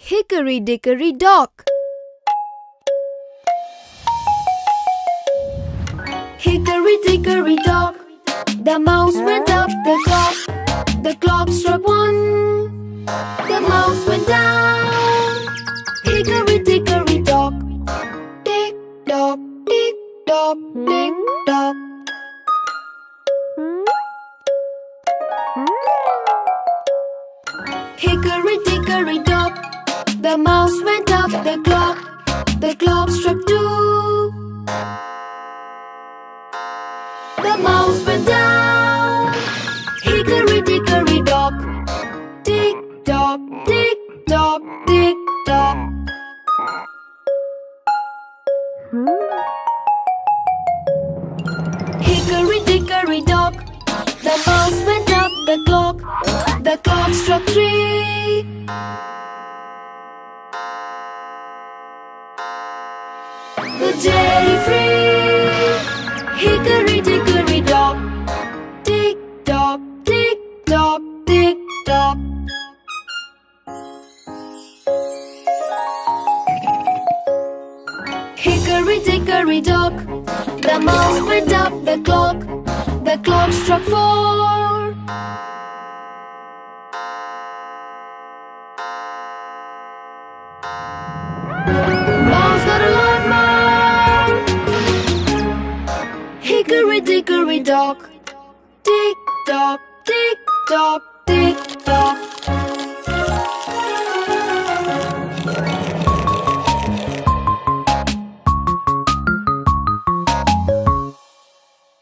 Hickory dickory dock. Hickory dickory dock. The mouse went up the clock. The clock struck one. The mouse went down. Hickory dickory dock. Tick tock, tick tock, tick tock. Hickory dickory dock. The mouse went up the clock. The clock struck two. The mouse went down. Hickory dickory dock. Tick tock, tick tock, tick tock. Hickory dickory dock. The mouse went up the clock. The clock struck three. The free. Hickory dickory dock. Tick tock, tick tock, tick tock. Hickory dickory dock. The mouse went up the clock. The clock struck four. Mouse dock. Tick tock, tick tock, tick tock.